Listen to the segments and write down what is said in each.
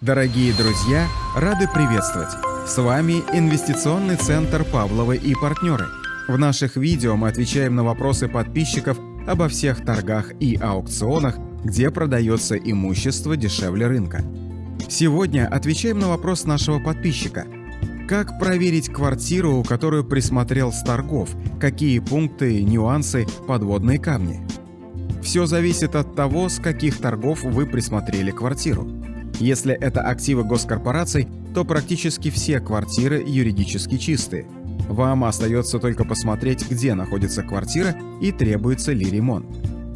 Дорогие друзья, рады приветствовать! С вами Инвестиционный центр Павловы и партнеры. В наших видео мы отвечаем на вопросы подписчиков обо всех торгах и аукционах, где продается имущество дешевле рынка. Сегодня отвечаем на вопрос нашего подписчика. Как проверить квартиру, которую присмотрел с торгов? Какие пункты, нюансы, подводные камни? Все зависит от того, с каких торгов вы присмотрели квартиру. Если это активы госкорпораций, то практически все квартиры юридически чистые. Вам остается только посмотреть, где находится квартира и требуется ли ремонт.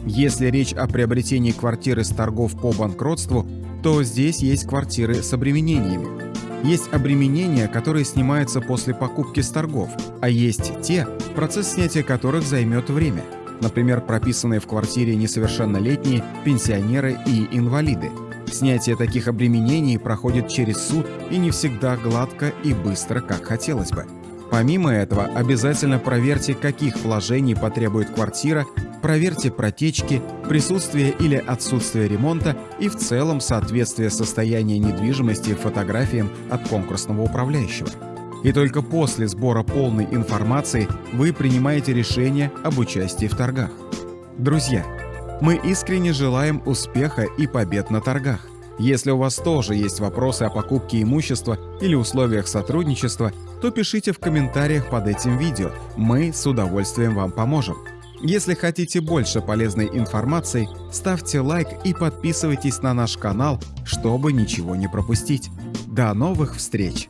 Если речь о приобретении квартиры с торгов по банкротству, то здесь есть квартиры с обременениями. Есть обременения, которые снимаются после покупки с торгов, а есть те, процесс снятия которых займет время. Например, прописанные в квартире несовершеннолетние, пенсионеры и инвалиды – Снятие таких обременений проходит через суд и не всегда гладко и быстро, как хотелось бы. Помимо этого, обязательно проверьте, каких вложений потребует квартира, проверьте протечки, присутствие или отсутствие ремонта и в целом соответствие состояния недвижимости фотографиям от конкурсного управляющего. И только после сбора полной информации вы принимаете решение об участии в торгах. Друзья, мы искренне желаем успеха и побед на торгах. Если у вас тоже есть вопросы о покупке имущества или условиях сотрудничества, то пишите в комментариях под этим видео, мы с удовольствием вам поможем. Если хотите больше полезной информации, ставьте лайк и подписывайтесь на наш канал, чтобы ничего не пропустить. До новых встреч!